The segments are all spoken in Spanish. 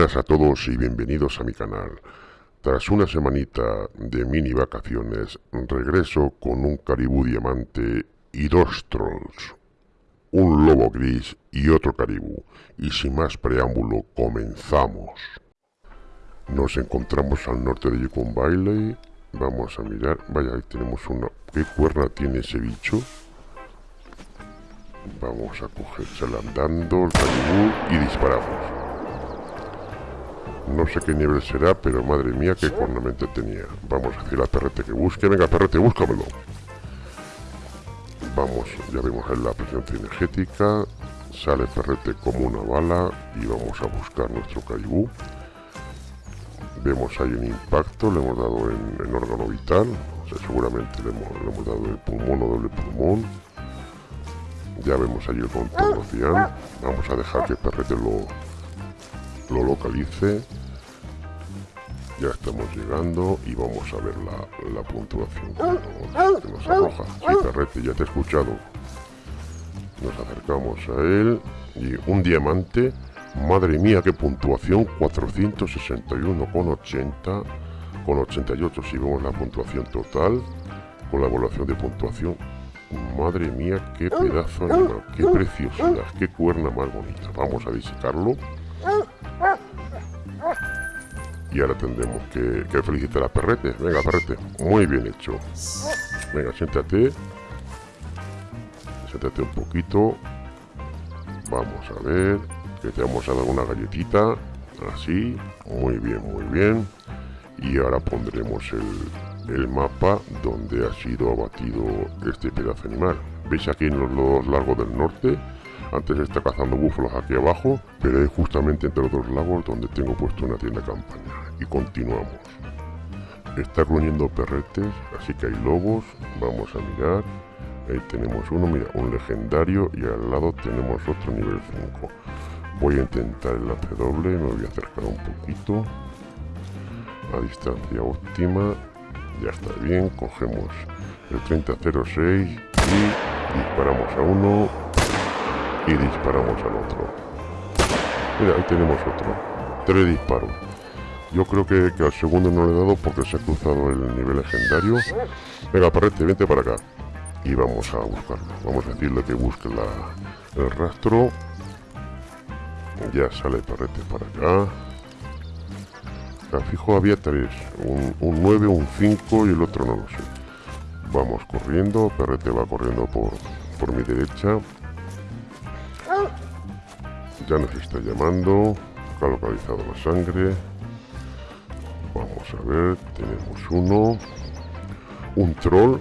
Buenas a todos y bienvenidos a mi canal. Tras una semanita de mini vacaciones, regreso con un caribú diamante y dos trolls. Un lobo gris y otro caribú. Y sin más preámbulo, comenzamos. Nos encontramos al norte de Yukon Bailey. Vamos a mirar. Vaya, ahí tenemos una... ¿Qué cuerna tiene ese bicho? Vamos a cogérsela andando el caribú y disparamos. No sé qué nivel será, pero madre mía, qué cornamento tenía. Vamos a decir a Perrete que busque. Venga, Perrete, búscamelo. Vamos, ya vemos en la presencia energética. Sale Perrete como una bala y vamos a buscar nuestro caribú. Vemos ahí un impacto, le hemos dado en, órgano vital. O sea, seguramente le hemos, dado el pulmón o doble pulmón. Ya vemos ahí el contorno cian. Vamos a dejar que Perrete lo, lo localice ya estamos llegando y vamos a ver la, puntuación que nos, arroja. Sí, ya te he escuchado. Nos acercamos a él y un diamante. Madre mía, qué puntuación. 461,80 con 88 si vemos la puntuación total. Con la evaluación de puntuación. Madre mía, qué pedazo animal, qué preciosidad, qué cuerna más bonita. Vamos a disecarlo y ahora tendremos que, felicitar a Perrete. Venga, Perrete. Muy bien hecho. Venga, siéntate. Siéntate un poquito. Vamos a ver. Que te vamos a dar una galletita. Así. Muy bien, muy bien. Y ahora pondremos el, mapa donde ha sido abatido este pedazo animal. ¿Veis aquí en los dos largos del norte? Antes está cazando búfalos aquí abajo, pero es justamente entre los dos lagos donde tengo puesto una tienda campaña. Y continuamos. Está gruñendo perretes, así que hay lobos. Vamos a mirar. Ahí tenemos uno, mira, un legendario y al lado tenemos otro nivel 5. Voy a intentar el AP doble, me voy a acercar un poquito. A distancia óptima. Ya está bien, cogemos el 3006 y disparamos a uno y disparamos al otro. Mira, ahí tenemos otro. Tres disparos. Yo creo que, al segundo no le he dado porque se ha cruzado el nivel legendario. Venga, Parrete, vente para acá. Y vamos a buscarlo. Vamos a decirle que busque el rastro. Ya sale Parrete para acá. fijo había tres. Un, un 9, un 5 y el otro no lo sé. Vamos corriendo. Perrete va corriendo por, por mi derecha ya nos está llamando ha localizado la sangre vamos a ver tenemos uno. Un troll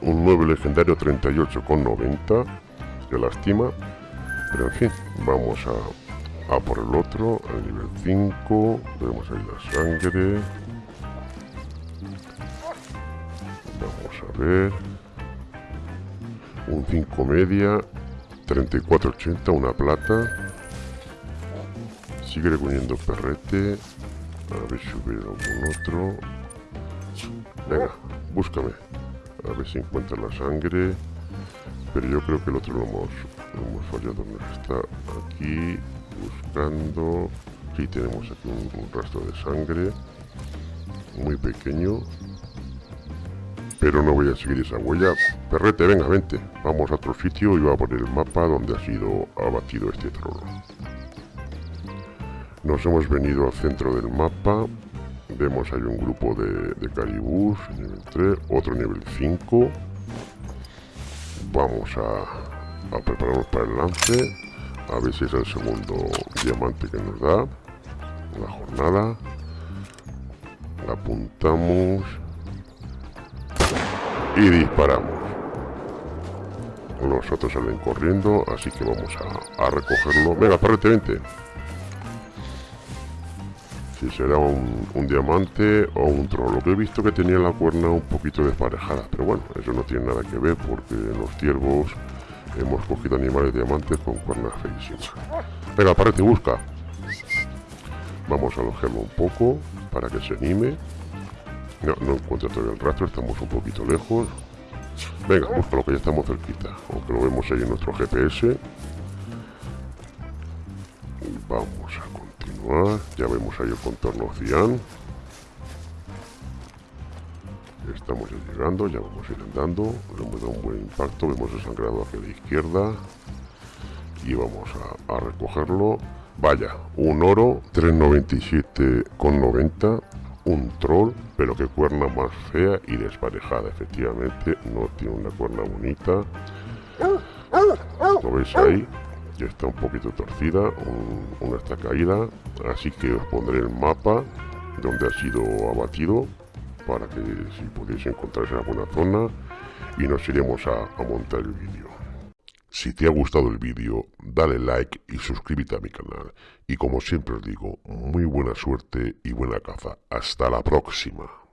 un 9 legendario 38 con 90 que lástima. Pero en fin vamos a, a por el otro al nivel 5 vemos ahí la sangre. Vamos a ver. Un 5 media 3480 una plata. Sigue reuniendo perrete. A ver si hubiera algún otro. Venga, búscame. A ver si encuentra la sangre. Pero yo creo que el otro lo hemos, hemos fallado. está aquí buscando. Sí, tenemos aquí un, rastro de sangre. Muy pequeño. Pero no voy a seguir esa huella. Perrete, venga, vente. Vamos a otro sitio y voy a poner el mapa donde ha sido abatido este trono. Nos hemos venido al centro del mapa. Vemos hay un grupo de, de caribús, nivel 3, otro nivel 5. Vamos a, prepararnos para el lance. A ver si es el segundo diamante que nos da. La jornada. Apuntamos. Y disparamos. Los otros salen corriendo, así que vamos a, recogerlo. Venga, parrete, vente si será un, diamante o un troll. Lo que he visto que tenía la cuerna un poquito desparejada, pero bueno, eso no tiene nada que ver porque en los ciervos hemos cogido animales diamantes con cuernas feísimas. Venga, parece, busca. Vamos a alojarlo un poco para que se anime. No, no encuentra todavía el rastro, estamos un poquito lejos. Venga, lo que ya estamos cerquita, aunque lo vemos ahí en nuestro GPS. Vamos a continuar. Ya vemos ahí el contorno cian. Estamos ya llegando, ya vamos a ir andando. Le hemos dado un buen impacto. Vemos el sangrado hacia la izquierda. Y vamos a, a recogerlo. Vaya, un oro, 397,90. Un troll, pero que cuerna más fea y desparejada. Efectivamente, no tiene una cuerna bonita. ¿Lo veis ahí? Está un poquito torcida, una está caída. Así que os pondré el mapa donde ha sido abatido para que si podéis encontrar esa buena zona y nos iremos a, a montar el vídeo. Si te ha gustado el vídeo, dale like y suscríbete a mi canal. Y como siempre os digo, muy buena suerte y buena caza. Hasta la próxima.